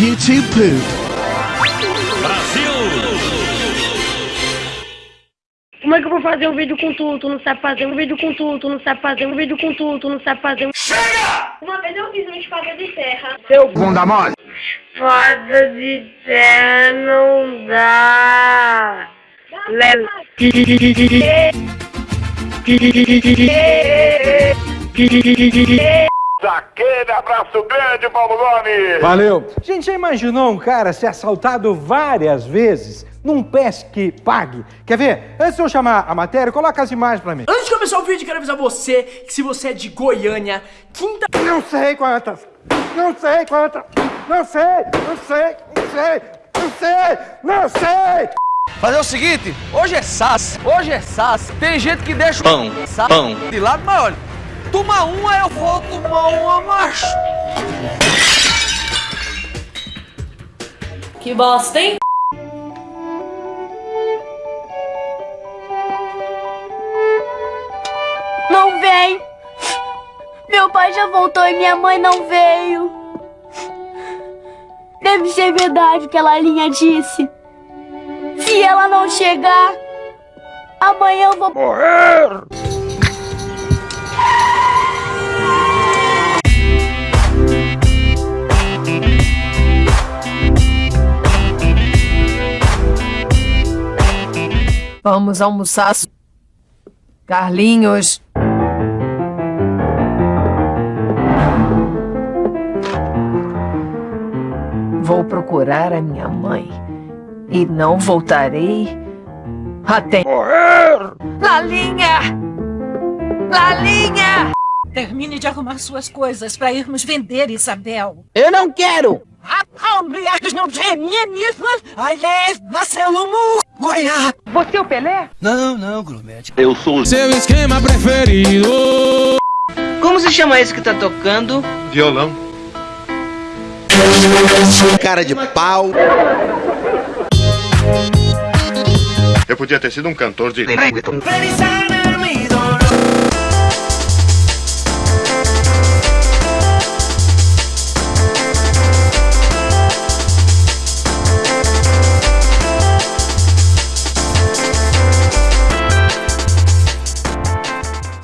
YouTube poop. Como é que eu vou fazer um vídeo com tu? Tu não sabe fazer um vídeo com tu, tu não sabe fazer um vídeo com tu, tu não sabe fazer um... Chega! Uma vez eu fiz uma espada de terra. Seu Bunda mole. espada de terra não dá. Lele. Aquele abraço grande, Paulo Gomes! Valeu! Gente, já imaginou um cara ser assaltado várias vezes num pesque pague? Quer ver? Antes de eu chamar a matéria, coloca as imagens pra mim. Antes de começar o vídeo, quero avisar você que se você é de Goiânia, quinta... Não sei quantas! Não sei quantas! Não sei! Não sei! Não sei! Não sei! Não sei! Fazer o seguinte, hoje é sas, hoje é sas. Tem gente que deixa o pão, pão de lado, mas olha, toma uma, eu vou tomar uma, macho. Que bosta, hein? Não vem! Meu pai já voltou e minha mãe não veio. Deve ser verdade o que a Lalinha disse. Se ela não chegar, amanhã eu vou morrer. Vamos almoçar. Carlinhos. Vou procurar a minha mãe. E não voltarei até morrer. Lalinha! Lalinha! Termine de arrumar suas coisas para irmos vender, Isabel. Eu não quero. Aliás, não feminismas, aliás, Marcelo Goiá. Você é o Pelé? Não, não, Grumete. Eu sou o Seu esquema preferido. Como se chama esse que tá tocando? violão. Cara de pau. Eu podia ter sido um cantor de...